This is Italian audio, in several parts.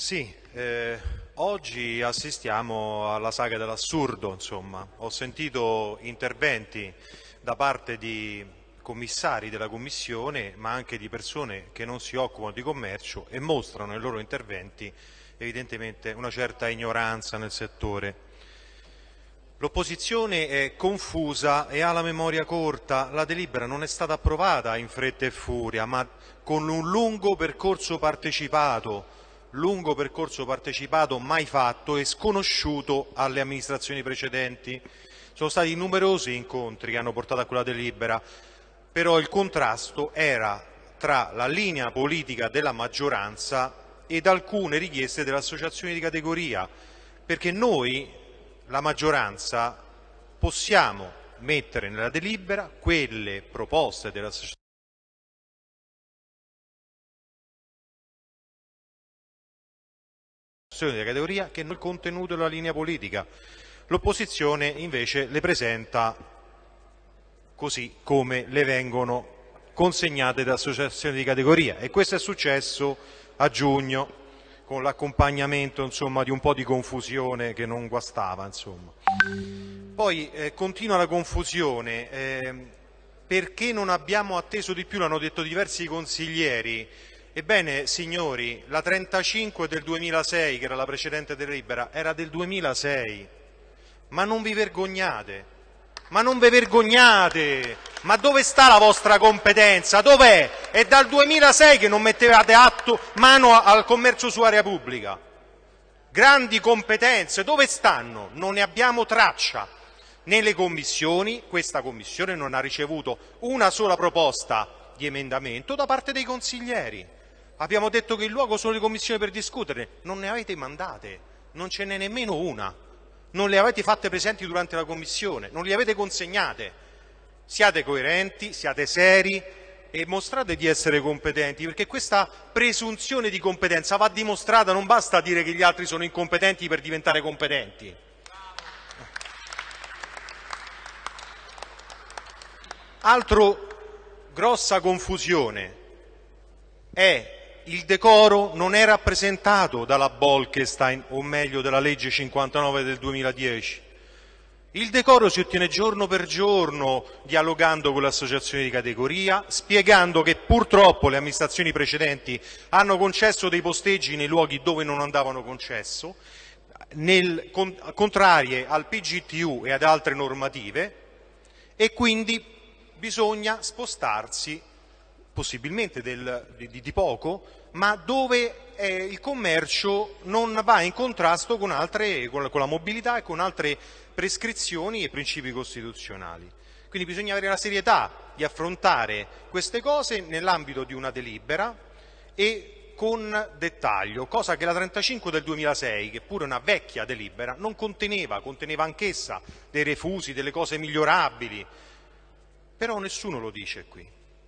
Sì, eh, oggi assistiamo alla saga dell'assurdo, insomma. Ho sentito interventi da parte di commissari della Commissione, ma anche di persone che non si occupano di commercio e mostrano nei loro interventi evidentemente una certa ignoranza nel settore. L'opposizione è confusa e ha la memoria corta, la delibera non è stata approvata in fretta e furia, ma con un lungo percorso partecipato, lungo percorso partecipato mai fatto e sconosciuto alle amministrazioni precedenti. Sono stati numerosi incontri che hanno portato a quella delibera, però il contrasto era tra la linea politica della maggioranza ed alcune richieste delle associazioni di categoria, perché noi, la maggioranza, possiamo mettere nella delibera quelle proposte delle associazioni di categoria che non il contenuto della linea politica. L'opposizione invece le presenta così come le vengono consegnate da associazioni di categoria e questo è successo a giugno con l'accompagnamento di un po' di confusione che non guastava. Insomma. Poi eh, continua la confusione, eh, perché non abbiamo atteso di più, l'hanno detto diversi consiglieri, Ebbene, signori, la 35 del 2006, che era la precedente delibera, era del 2006. Ma non vi vergognate? Ma non vi vergognate? Ma dove sta la vostra competenza? Dov'è? È dal 2006 che non mettevate atto, mano al commercio su area pubblica. Grandi competenze, dove stanno? Non ne abbiamo traccia. Nelle commissioni, questa commissione non ha ricevuto una sola proposta di emendamento da parte dei consiglieri. Abbiamo detto che il luogo sono le commissioni per discutere, non ne avete mandate, non ce n'è nemmeno una, non le avete fatte presenti durante la commissione, non le avete consegnate. Siate coerenti, siate seri e mostrate di essere competenti, perché questa presunzione di competenza va dimostrata, non basta dire che gli altri sono incompetenti per diventare competenti. Altro grossa confusione è il decoro non è rappresentato dalla Bolkestein, o meglio dalla legge 59 del 2010. Il decoro si ottiene giorno per giorno, dialogando con le associazioni di categoria, spiegando che purtroppo le amministrazioni precedenti hanno concesso dei posteggi nei luoghi dove non andavano concesso, nel, con, contrarie al PGTU e ad altre normative, e quindi bisogna spostarsi possibilmente del, di, di, poco, ma dove eh, il commercio non va in contrasto con, altre, con, la, mobilità e con altre prescrizioni e principi costituzionali. Quindi bisogna avere la serietà di affrontare queste cose nell'ambito di una delibera e con dettaglio, cosa che la 35 del 2006, che pure è una vecchia delibera, non conteneva, conteneva anch'essa dei refusi, delle cose migliorabili, però nessuno lo dice qui.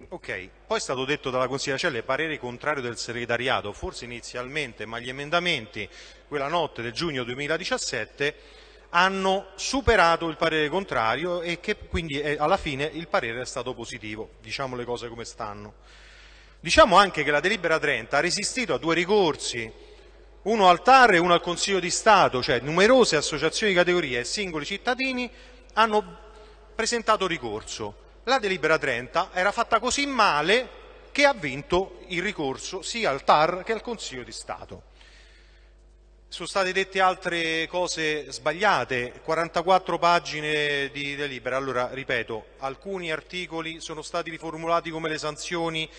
Ok, poi è stato detto dalla consigliera Celle parere contrario del segretariato, forse inizialmente, ma gli emendamenti quella notte del giugno 2017 hanno superato il parere contrario e che quindi è, alla fine il parere è stato positivo, diciamo le cose come stanno. Diciamo anche che la delibera 30 ha resistito a due ricorsi, uno al TAR e uno al Consiglio di Stato, cioè numerose associazioni di categoria e singoli cittadini hanno presentato ricorso. La delibera 30 era fatta così male che ha vinto il ricorso sia al TAR che al Consiglio di Stato. Sono state dette altre cose sbagliate, 44 pagine di delibera. Allora, ripeto, alcuni articoli sono stati riformulati come le sanzioni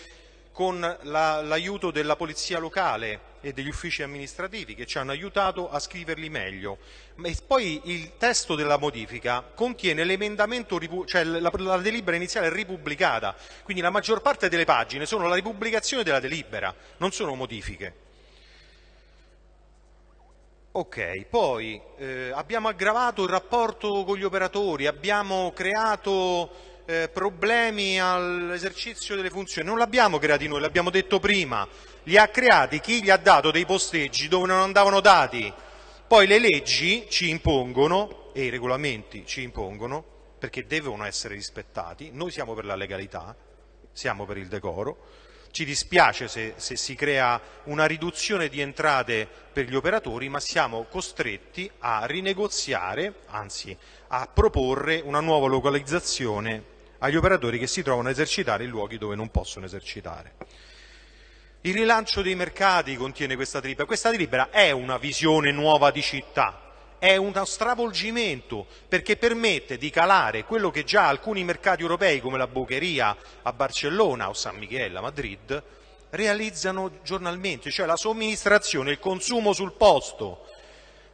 con l'aiuto la, della polizia locale e degli uffici amministrativi che ci hanno aiutato a scriverli meglio. E poi il testo della modifica contiene l'emendamento, cioè la, la delibera iniziale ripubblicata, quindi la maggior parte delle pagine sono la ripubblicazione della delibera, non sono modifiche. Ok, poi eh, abbiamo aggravato il rapporto con gli operatori, abbiamo creato eh, problemi all'esercizio delle funzioni. Non l'abbiamo creati noi, l'abbiamo detto prima. Li ha creati chi gli ha dato dei posteggi dove non andavano dati. Poi le leggi ci impongono, e i regolamenti ci impongono, perché devono essere rispettati, noi siamo per la legalità, siamo per il decoro, Ci dispiace se, se, si crea una riduzione di entrate per gli operatori, ma siamo costretti a rinegoziare, anzi a proporre una nuova localizzazione agli operatori che si trovano a esercitare in luoghi dove non possono esercitare. Il rilancio dei mercati contiene questa delibera. Questa delibera è una visione nuova di città, è uno stravolgimento perché permette di calare quello che già alcuni mercati europei come la Bocheria a Barcellona o San Michele a Madrid realizzano giornalmente, cioè la somministrazione, il consumo sul posto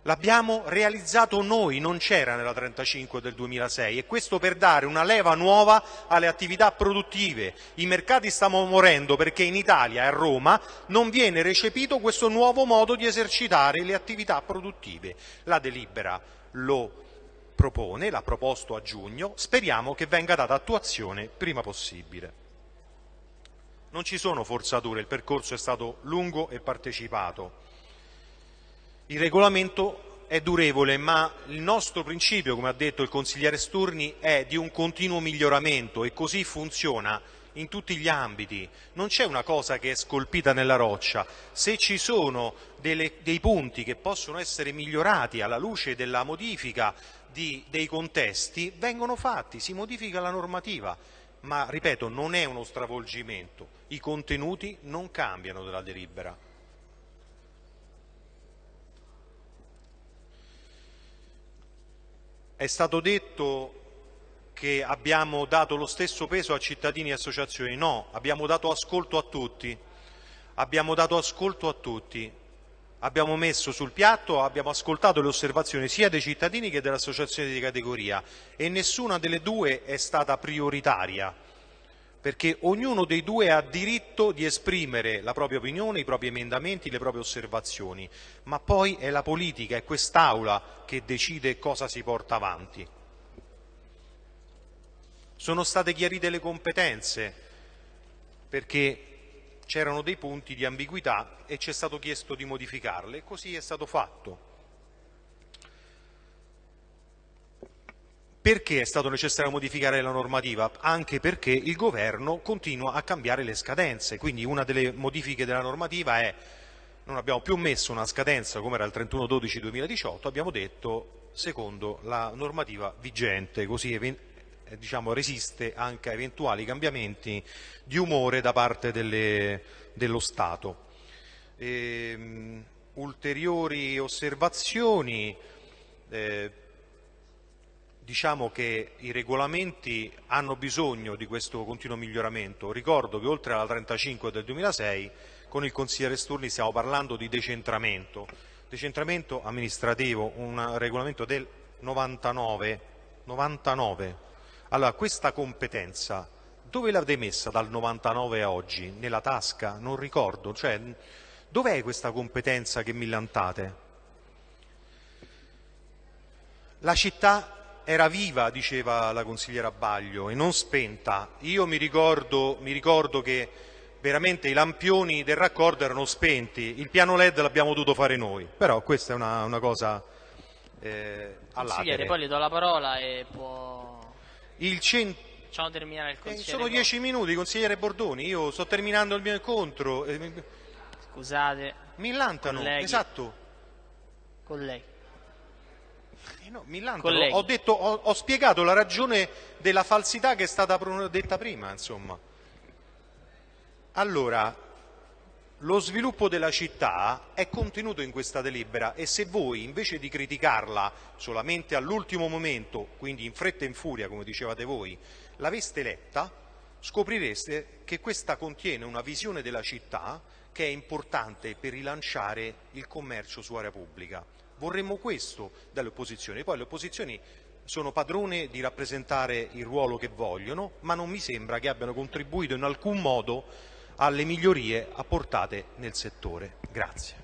L'abbiamo realizzato noi, non c'era nella 35 del 2006 e questo per dare una leva nuova alle attività produttive. I mercati stanno morendo perché in Italia e a Roma non viene recepito questo nuovo modo di esercitare le attività produttive. La delibera lo propone, l'ha proposto a giugno, speriamo che venga data attuazione prima possibile. Non ci sono forzature, il percorso è stato lungo e partecipato. Il regolamento è durevole, ma il nostro principio, come ha detto il consigliere Sturni, è di un continuo miglioramento e così funziona in tutti gli ambiti. Non c'è una cosa che è scolpita nella roccia. Se ci sono delle, dei punti che possono essere migliorati alla luce della modifica di, dei contesti, vengono fatti, si modifica la normativa. Ma, ripeto, non è uno stravolgimento. I contenuti non cambiano della delibera. È stato detto che abbiamo dato lo stesso peso a cittadini e associazioni. No, abbiamo dato ascolto a tutti. Abbiamo dato ascolto a tutti. Abbiamo messo sul piatto, abbiamo ascoltato le osservazioni sia dei cittadini che delle associazioni di categoria e nessuna delle due è stata prioritaria perché ognuno dei due ha diritto di esprimere la propria opinione, i propri emendamenti, le proprie osservazioni, ma poi è la politica, è quest'Aula che decide cosa si porta avanti. Sono state chiarite le competenze perché c'erano dei punti di ambiguità e ci è stato chiesto di modificarle e così è stato fatto. Perché è stato necessario modificare la normativa? Anche perché il governo continua a cambiare le scadenze, quindi una delle modifiche della normativa è non abbiamo più messo una scadenza come era il 31-12-2018, abbiamo detto secondo la normativa vigente, così eh, diciamo, resiste anche a eventuali cambiamenti di umore da parte delle, dello Stato. E, um, ulteriori osservazioni, eh, diciamo che i regolamenti hanno bisogno di questo continuo miglioramento. Ricordo che oltre alla 35 del 2006 con il consigliere Sturni stiamo parlando di decentramento, decentramento amministrativo, un regolamento del 99. 99. Allora, questa competenza dove l'avete messa dal 99 a oggi? Nella tasca? Non ricordo. Cioè, dov'è questa competenza che millantate? La città era viva, diceva la consigliera Baglio, e non spenta. Io mi ricordo, mi ricordo che veramente i lampioni del raccordo erano spenti, il piano LED l'abbiamo dovuto fare noi, però questa è una, una cosa eh, Consigliere, poi le do la parola e può... Il cent... Facciamo terminare il eh, consigliere. Eh, sono dieci minuti, consigliere Bordoni, io sto terminando il mio incontro. Scusate. Mi lantano, colleghi. esatto. Colleghi. Eh no, ho, detto, ho, ho, spiegato la ragione della falsità che è stata detta prima, insomma. Allora, lo sviluppo della città è contenuto in questa delibera e se voi, invece di criticarla solamente all'ultimo momento, quindi in fretta e in furia, come dicevate voi, l'aveste letta, scoprireste che questa contiene una visione della città che è importante per rilanciare il commercio su area pubblica. Vorremmo questo dalle opposizioni, poi le opposizioni sono padrone di rappresentare il ruolo che vogliono, ma non mi sembra che abbiano contribuito in alcun modo alle migliorie apportate nel settore. Grazie.